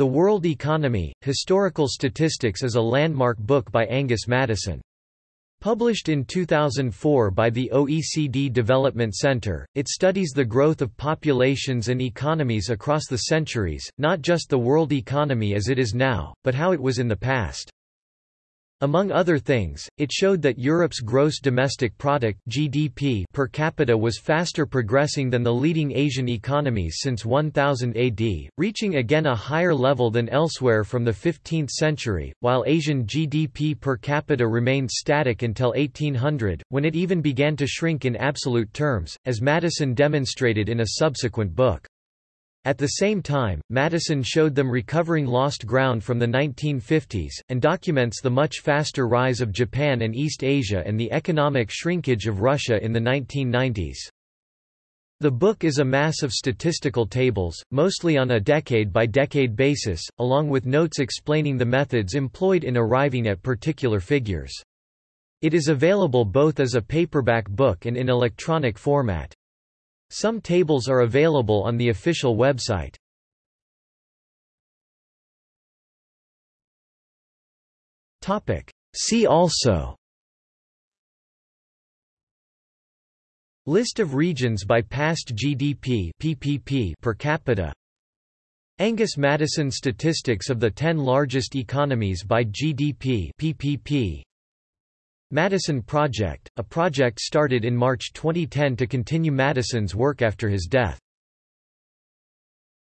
The World Economy, Historical Statistics is a landmark book by Angus Maddison. Published in 2004 by the OECD Development Center, it studies the growth of populations and economies across the centuries, not just the world economy as it is now, but how it was in the past. Among other things, it showed that Europe's gross domestic product (GDP) per capita was faster progressing than the leading Asian economies since 1000 AD, reaching again a higher level than elsewhere from the 15th century, while Asian GDP per capita remained static until 1800, when it even began to shrink in absolute terms, as Maddison demonstrated in a subsequent book. At the same time, Maddison showed them recovering lost ground from the 1950s, and documents the much faster rise of Japan and East Asia and the economic shrinkage of Russia in the 1990s. The book is a mass of statistical tables, mostly on a decade-by-decade -decade basis, along with notes explaining the methods employed in arriving at particular figures. It is available both as a paperback book and in electronic format. Some tables are available on the official website. See also. List of regions by past GDP PPP per capita. Angus Maddison Statistics of the 10 largest economies by GDP PPP Maddison Project, a project started in March 2010 to continue Maddison's work after his death.